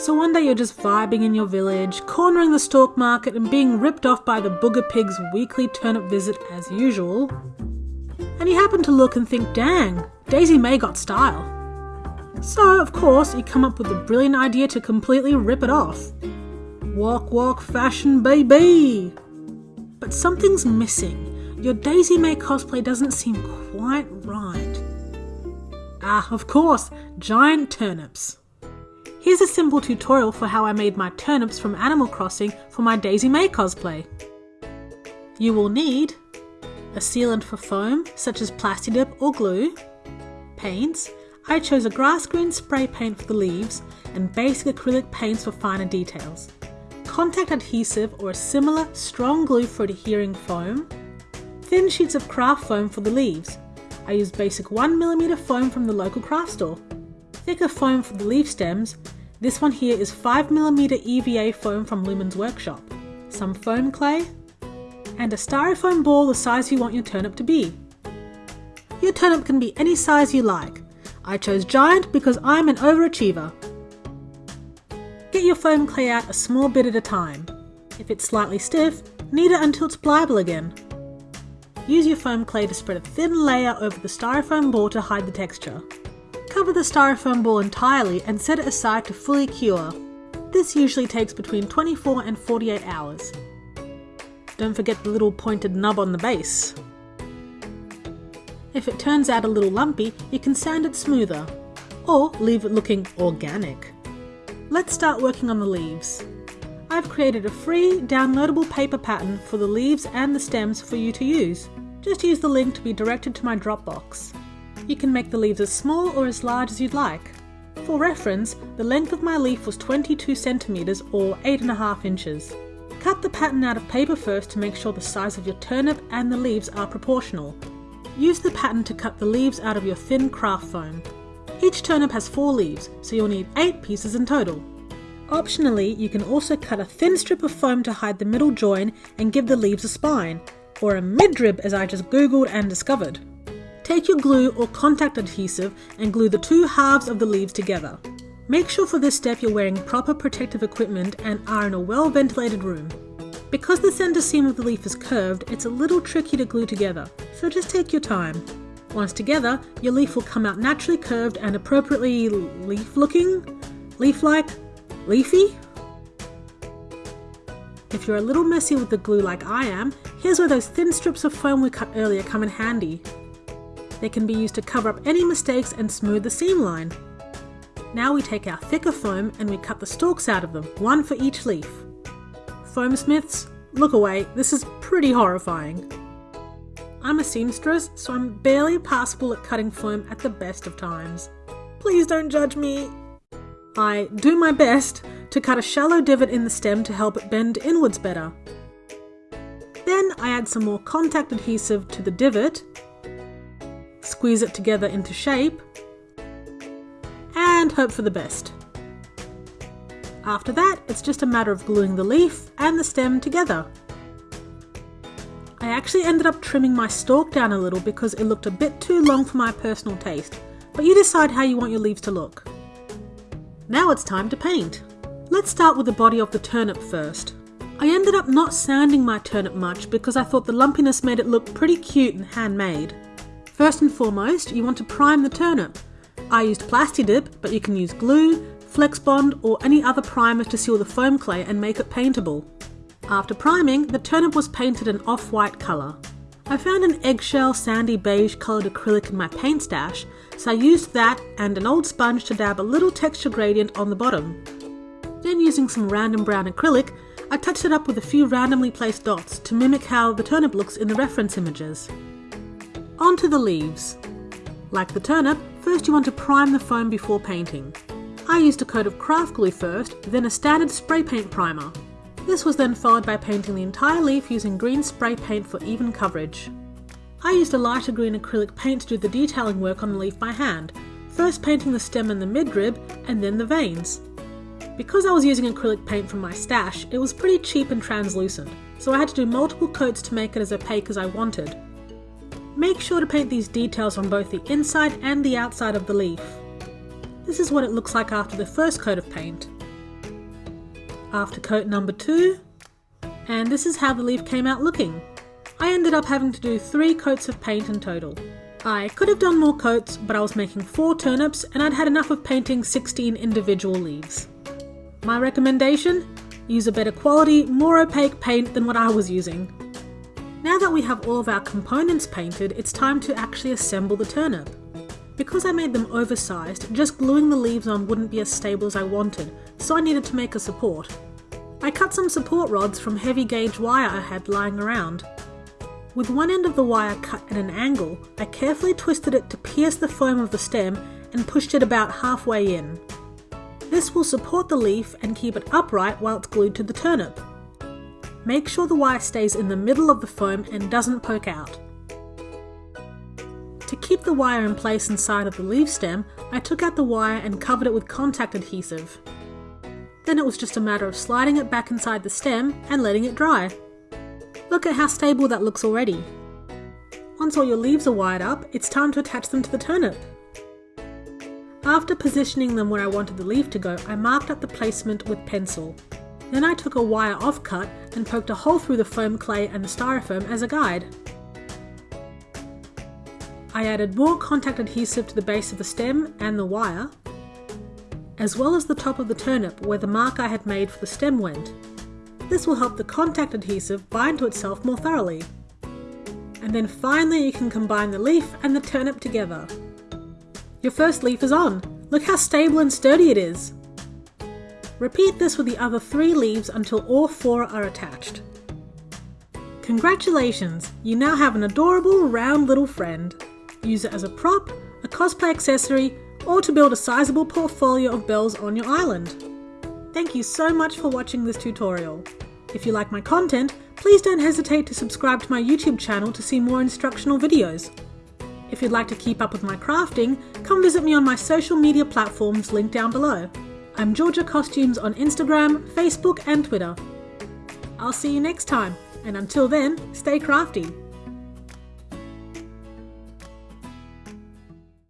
So one day you're just vibing in your village, cornering the stalk market and being ripped off by the booger pig's weekly turnip visit as usual. And you happen to look and think, dang, Daisy Mae got style. So, of course, you come up with the brilliant idea to completely rip it off. Walk, walk, fashion, baby! But something's missing. Your Daisy Mae cosplay doesn't seem quite right. Ah, of course, giant turnips. Here's a simple tutorial for how I made my turnips from Animal Crossing for my Daisy Mae cosplay. You will need a sealant for foam, such as Plastidip or glue, paints, I chose a grass green spray paint for the leaves and basic acrylic paints for finer details, contact adhesive or a similar strong glue for adhering foam, thin sheets of craft foam for the leaves. I used basic 1mm foam from the local craft store, thicker foam for the leaf stems, this one here is 5mm EVA foam from Lumin's workshop, some foam clay, and a styrofoam ball the size you want your turnip to be. Your turnip can be any size you like. I chose giant because I'm an overachiever. Get your foam clay out a small bit at a time. If it's slightly stiff, knead it until it's pliable again. Use your foam clay to spread a thin layer over the styrofoam ball to hide the texture. Cover the styrofoam ball entirely and set it aside to fully cure. This usually takes between 24 and 48 hours. Don't forget the little pointed nub on the base. If it turns out a little lumpy, you can sand it smoother, or leave it looking organic. Let's start working on the leaves. I've created a free downloadable paper pattern for the leaves and the stems for you to use. Just use the link to be directed to my Dropbox. You can make the leaves as small or as large as you'd like. For reference, the length of my leaf was 22 centimeters or 8.5 inches. Cut the pattern out of paper first to make sure the size of your turnip and the leaves are proportional. Use the pattern to cut the leaves out of your thin craft foam. Each turnip has four leaves, so you'll need eight pieces in total. Optionally, you can also cut a thin strip of foam to hide the middle join and give the leaves a spine, or a midrib as I just googled and discovered. Take your glue or contact adhesive and glue the two halves of the leaves together. Make sure for this step you're wearing proper protective equipment and are in a well ventilated room. Because the centre seam of the leaf is curved, it's a little tricky to glue together, so just take your time. Once together, your leaf will come out naturally curved and appropriately leaf looking, leaf like, leafy. If you're a little messy with the glue like I am, here's where those thin strips of foam we cut earlier come in handy. They can be used to cover up any mistakes and smooth the seam line. Now we take our thicker foam and we cut the stalks out of them, one for each leaf. Foam smiths, look away, this is pretty horrifying. I'm a seamstress, so I'm barely passable at cutting foam at the best of times. Please don't judge me. I do my best to cut a shallow divot in the stem to help it bend inwards better. Then I add some more contact adhesive to the divot, squeeze it together into shape, and hope for the best. After that, it's just a matter of gluing the leaf and the stem together. I actually ended up trimming my stalk down a little because it looked a bit too long for my personal taste, but you decide how you want your leaves to look. Now it's time to paint. Let's start with the body of the turnip first. I ended up not sanding my turnip much because I thought the lumpiness made it look pretty cute and handmade. First and foremost, you want to prime the turnip. I used Plastidip, but you can use glue, Flexbond or any other primer to seal the foam clay and make it paintable. After priming, the turnip was painted an off-white colour. I found an eggshell sandy beige coloured acrylic in my paint stash, so I used that and an old sponge to dab a little texture gradient on the bottom. Then using some random brown acrylic, I touched it up with a few randomly placed dots to mimic how the turnip looks in the reference images. Onto the leaves. Like the turnip, first you want to prime the foam before painting. I used a coat of craft glue first, then a standard spray paint primer. This was then followed by painting the entire leaf using green spray paint for even coverage. I used a lighter green acrylic paint to do the detailing work on the leaf by hand, first painting the stem and the midrib, and then the veins. Because I was using acrylic paint from my stash, it was pretty cheap and translucent, so I had to do multiple coats to make it as opaque as I wanted. Make sure to paint these details on both the inside and the outside of the leaf. This is what it looks like after the first coat of paint. After coat number two, and this is how the leaf came out looking. I ended up having to do three coats of paint in total. I could have done more coats, but I was making four turnips and I'd had enough of painting 16 individual leaves. My recommendation? Use a better quality, more opaque paint than what I was using. Now that we have all of our components painted, it's time to actually assemble the turnip. Because I made them oversized, just gluing the leaves on wouldn't be as stable as I wanted, so I needed to make a support. I cut some support rods from heavy gauge wire I had lying around. With one end of the wire cut at an angle, I carefully twisted it to pierce the foam of the stem and pushed it about halfway in. This will support the leaf and keep it upright while it's glued to the turnip. Make sure the wire stays in the middle of the foam and doesn't poke out. To keep the wire in place inside of the leaf stem, I took out the wire and covered it with contact adhesive. Then it was just a matter of sliding it back inside the stem and letting it dry. Look at how stable that looks already. Once all your leaves are wired up, it's time to attach them to the turnip. After positioning them where I wanted the leaf to go, I marked up the placement with pencil. Then I took a wire offcut and poked a hole through the foam clay and the styrofoam as a guide. I added more contact adhesive to the base of the stem and the wire, as well as the top of the turnip where the mark I had made for the stem went. This will help the contact adhesive bind to itself more thoroughly. And then finally you can combine the leaf and the turnip together. Your first leaf is on. Look how stable and sturdy it is. Repeat this with the other three leaves until all four are attached. Congratulations! You now have an adorable round little friend. Use it as a prop, a cosplay accessory, or to build a sizable portfolio of bells on your island. Thank you so much for watching this tutorial. If you like my content, please don't hesitate to subscribe to my YouTube channel to see more instructional videos. If you'd like to keep up with my crafting, come visit me on my social media platforms linked down below. I'm Georgia Costumes on Instagram, Facebook and Twitter. I'll see you next time, and until then, stay crafty.